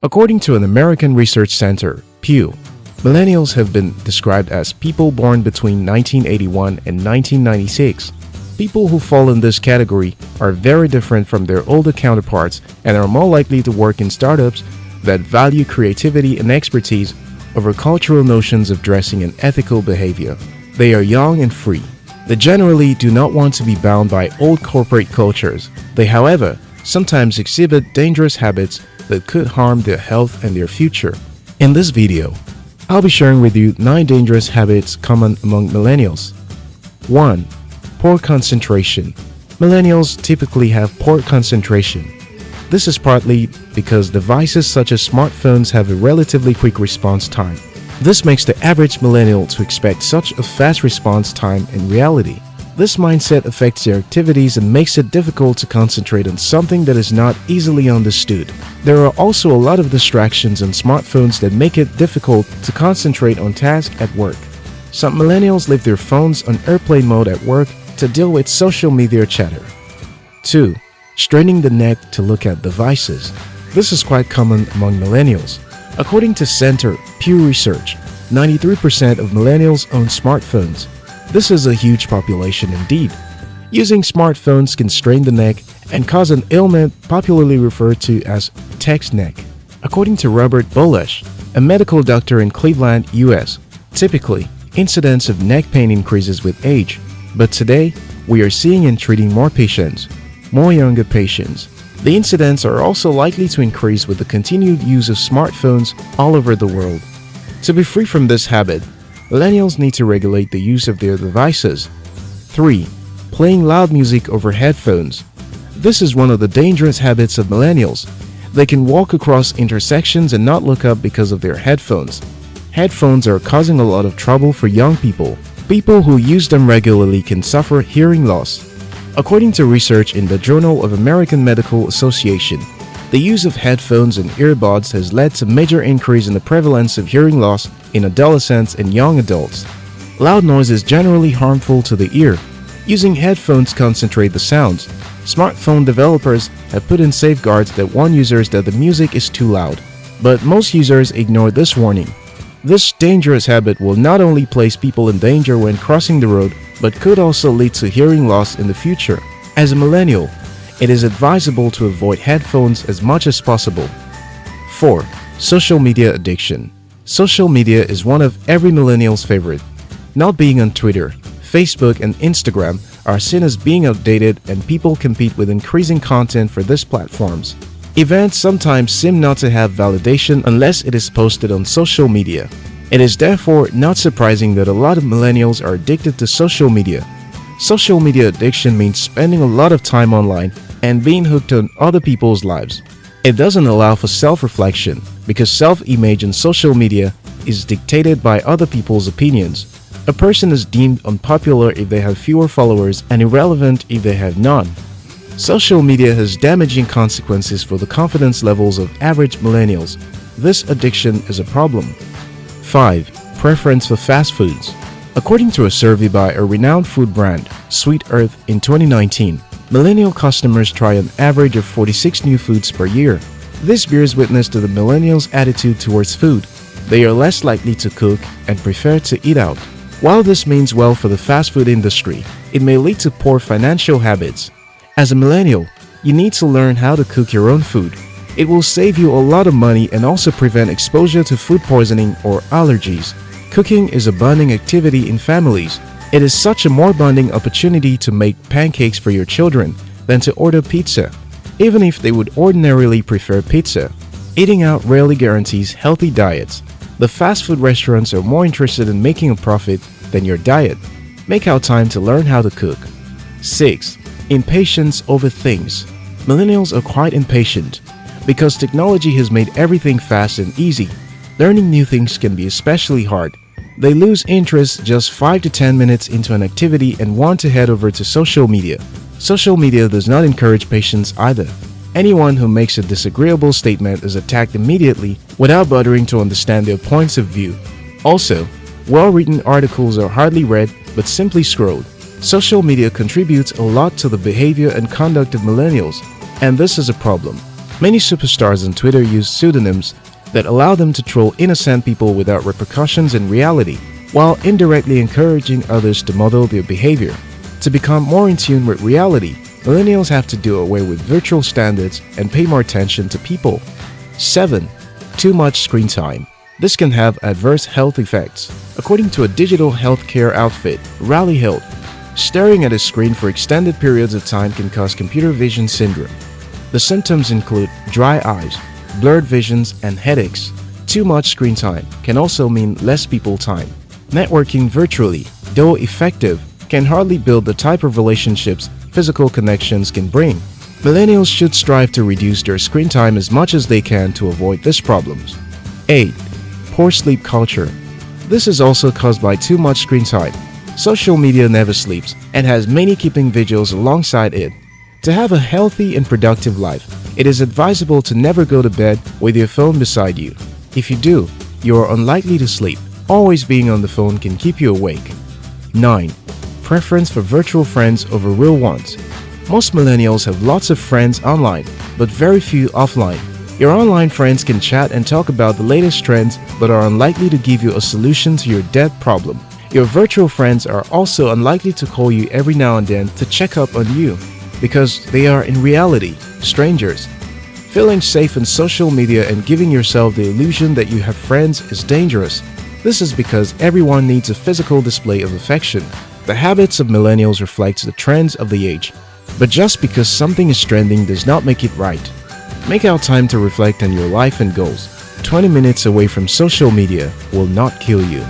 According to an American research center, Pew, millennials have been described as people born between 1981 and 1996. People who fall in this category are very different from their older counterparts and are more likely to work in startups that value creativity and expertise over cultural notions of dressing and ethical behavior. They are young and free. They generally do not want to be bound by old corporate cultures. They, however, sometimes exhibit dangerous habits that could harm their health and their future. In this video, I'll be sharing with you 9 dangerous habits common among millennials. 1. Poor concentration. Millennials typically have poor concentration. This is partly because devices such as smartphones have a relatively quick response time. This makes the average millennial to expect such a fast response time in reality. This mindset affects their activities and makes it difficult to concentrate on something that is not easily understood. There are also a lot of distractions on smartphones that make it difficult to concentrate on tasks at work. Some millennials leave their phones on airplane mode at work to deal with social media chatter. 2. Straining the neck to look at devices. This is quite common among millennials. According to Center Pew Research, 93% of millennials own smartphones. This is a huge population indeed. Using smartphones can strain the neck and cause an ailment popularly referred to as text neck. According to Robert Bolash, a medical doctor in Cleveland, US, typically, incidence of neck pain increases with age, but today, we are seeing and treating more patients, more younger patients, the incidents are also likely to increase with the continued use of smartphones all over the world. To be free from this habit, millennials need to regulate the use of their devices. 3. Playing loud music over headphones. This is one of the dangerous habits of millennials. They can walk across intersections and not look up because of their headphones. Headphones are causing a lot of trouble for young people. People who use them regularly can suffer hearing loss, According to research in the Journal of American Medical Association, the use of headphones and earbuds has led to major increase in the prevalence of hearing loss in adolescents and young adults. Loud noise is generally harmful to the ear. Using headphones concentrate the sounds. Smartphone developers have put in safeguards that warn users that the music is too loud. But most users ignore this warning. This dangerous habit will not only place people in danger when crossing the road, but could also lead to hearing loss in the future. As a millennial, it is advisable to avoid headphones as much as possible. 4. Social media addiction. Social media is one of every millennial's favorite. Not being on Twitter, Facebook, and Instagram are seen as being outdated and people compete with increasing content for these platforms. Events sometimes seem not to have validation unless it is posted on social media. It is therefore not surprising that a lot of millennials are addicted to social media. Social media addiction means spending a lot of time online and being hooked on other people's lives. It doesn't allow for self-reflection because self-image on social media is dictated by other people's opinions. A person is deemed unpopular if they have fewer followers and irrelevant if they have none. Social media has damaging consequences for the confidence levels of average millennials. This addiction is a problem. 5. Preference for fast foods. According to a survey by a renowned food brand, Sweet Earth, in 2019, millennial customers try an average of 46 new foods per year. This bears witness to the millennials' attitude towards food. They are less likely to cook and prefer to eat out. While this means well for the fast food industry, it may lead to poor financial habits. As a millennial, you need to learn how to cook your own food it will save you a lot of money and also prevent exposure to food poisoning or allergies. Cooking is a bonding activity in families. It is such a more bonding opportunity to make pancakes for your children than to order pizza, even if they would ordinarily prefer pizza. Eating out rarely guarantees healthy diets. The fast food restaurants are more interested in making a profit than your diet. Make out time to learn how to cook. 6. Impatience over things. Millennials are quite impatient. Because technology has made everything fast and easy, learning new things can be especially hard. They lose interest just 5 to 10 minutes into an activity and want to head over to social media. Social media does not encourage patience either. Anyone who makes a disagreeable statement is attacked immediately without bothering to understand their points of view. Also, well-written articles are hardly read but simply scrolled. Social media contributes a lot to the behavior and conduct of millennials, and this is a problem. Many superstars on Twitter use pseudonyms that allow them to troll innocent people without repercussions in reality, while indirectly encouraging others to model their behavior. To become more in tune with reality, millennials have to do away with virtual standards and pay more attention to people. 7. Too much screen time. This can have adverse health effects. According to a digital healthcare outfit, Rally Health, staring at a screen for extended periods of time can cause computer vision syndrome. The symptoms include dry eyes, blurred visions, and headaches. Too much screen time can also mean less people time. Networking virtually, though effective, can hardly build the type of relationships physical connections can bring. Millennials should strive to reduce their screen time as much as they can to avoid these problems. 8. Poor sleep culture. This is also caused by too much screen time. Social media never sleeps and has many keeping vigils alongside it. To have a healthy and productive life, it is advisable to never go to bed with your phone beside you. If you do, you are unlikely to sleep. Always being on the phone can keep you awake. 9. Preference for virtual friends over real ones. Most millennials have lots of friends online, but very few offline. Your online friends can chat and talk about the latest trends but are unlikely to give you a solution to your debt problem. Your virtual friends are also unlikely to call you every now and then to check up on you because they are in reality strangers. Feeling safe in social media and giving yourself the illusion that you have friends is dangerous. This is because everyone needs a physical display of affection. The habits of millennials reflect the trends of the age. But just because something is trending does not make it right. Make out time to reflect on your life and goals. 20 minutes away from social media will not kill you.